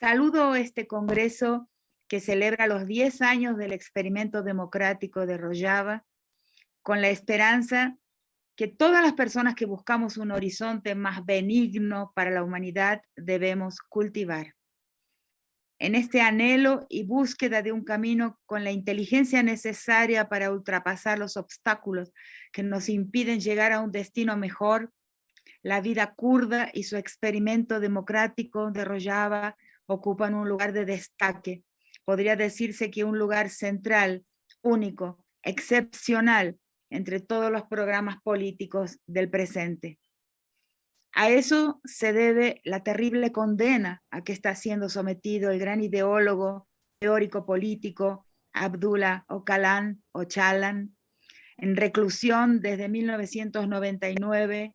Saludo este congreso que celebra los 10 años del experimento democrático de Rojava, con la esperanza que todas las personas que buscamos un horizonte más benigno para la humanidad debemos cultivar. En este anhelo y búsqueda de un camino con la inteligencia necesaria para ultrapasar los obstáculos que nos impiden llegar a un destino mejor, la vida kurda y su experimento democrático de Rojava ocupan un lugar de destaque. Podría decirse que un lugar central, único, excepcional entre todos los programas políticos del presente. A eso se debe la terrible condena a que está siendo sometido el gran ideólogo, teórico político, Abdullah Ocalan Ocalan, en reclusión desde 1999,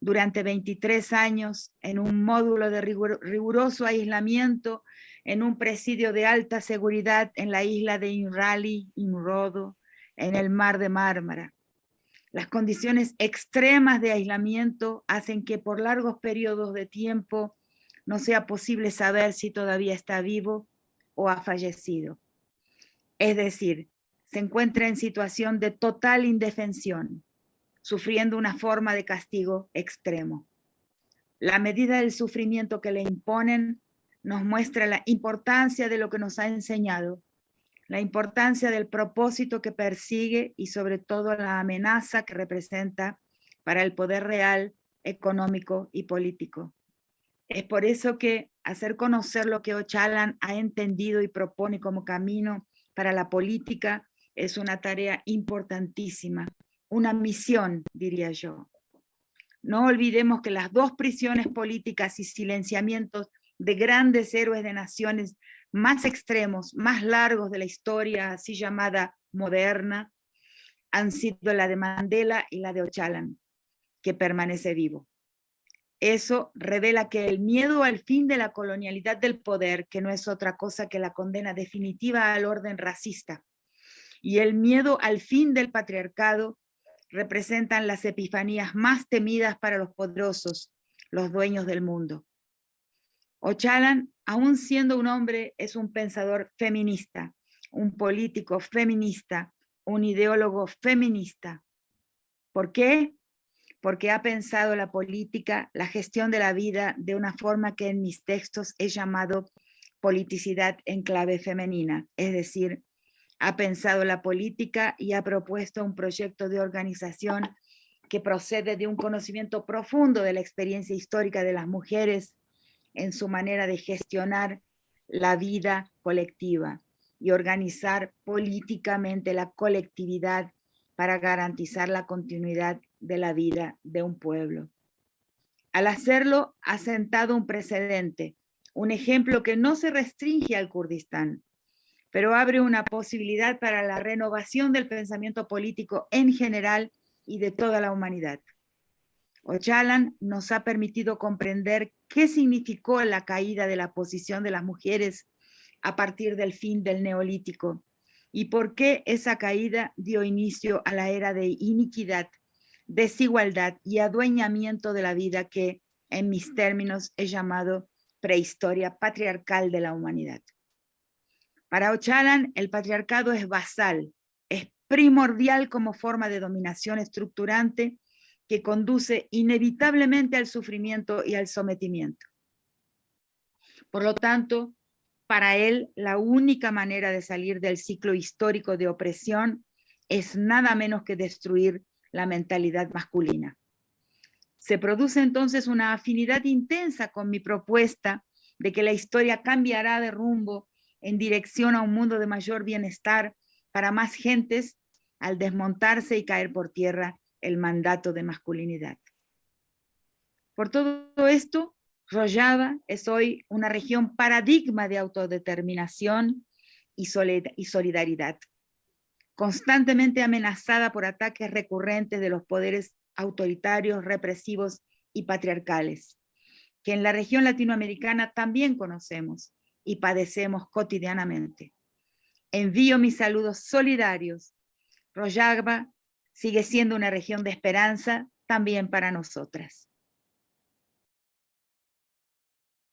durante 23 años, en un módulo de riguroso aislamiento, en un presidio de alta seguridad en la isla de Inrali, Inrodo, en el mar de Mármara. Las condiciones extremas de aislamiento hacen que por largos periodos de tiempo no sea posible saber si todavía está vivo o ha fallecido. Es decir, se encuentra en situación de total indefensión, sufriendo una forma de castigo extremo. La medida del sufrimiento que le imponen nos muestra la importancia de lo que nos ha enseñado la importancia del propósito que persigue y sobre todo la amenaza que representa para el poder real, económico y político. Es por eso que hacer conocer lo que Ochalan ha entendido y propone como camino para la política es una tarea importantísima, una misión, diría yo. No olvidemos que las dos prisiones políticas y silenciamientos de grandes héroes de naciones más extremos, más largos de la historia así llamada moderna, han sido la de Mandela y la de Ocalan, que permanece vivo. Eso revela que el miedo al fin de la colonialidad del poder, que no es otra cosa que la condena definitiva al orden racista, y el miedo al fin del patriarcado, representan las epifanías más temidas para los poderosos, los dueños del mundo. Ocalan, aún siendo un hombre, es un pensador feminista, un político feminista, un ideólogo feminista. ¿Por qué? Porque ha pensado la política, la gestión de la vida de una forma que en mis textos he llamado politicidad en clave femenina, es decir, ha pensado la política y ha propuesto un proyecto de organización que procede de un conocimiento profundo de la experiencia histórica de las mujeres en su manera de gestionar la vida colectiva y organizar políticamente la colectividad para garantizar la continuidad de la vida de un pueblo. Al hacerlo, ha sentado un precedente, un ejemplo que no se restringe al Kurdistán, pero abre una posibilidad para la renovación del pensamiento político en general y de toda la humanidad. Ocalan nos ha permitido comprender qué significó la caída de la posición de las mujeres a partir del fin del neolítico y por qué esa caída dio inicio a la era de iniquidad, desigualdad y adueñamiento de la vida que, en mis términos, he llamado prehistoria patriarcal de la humanidad. Para Ocalan, el patriarcado es basal, es primordial como forma de dominación estructurante que conduce inevitablemente al sufrimiento y al sometimiento. Por lo tanto, para él la única manera de salir del ciclo histórico de opresión es nada menos que destruir la mentalidad masculina. Se produce entonces una afinidad intensa con mi propuesta de que la historia cambiará de rumbo en dirección a un mundo de mayor bienestar para más gentes al desmontarse y caer por tierra el mandato de masculinidad. Por todo esto, Rojava es hoy una región paradigma de autodeterminación y solidaridad, constantemente amenazada por ataques recurrentes de los poderes autoritarios, represivos y patriarcales, que en la región latinoamericana también conocemos y padecemos cotidianamente. Envío mis saludos solidarios. Rojava sigue siendo una región de esperanza también para nosotras.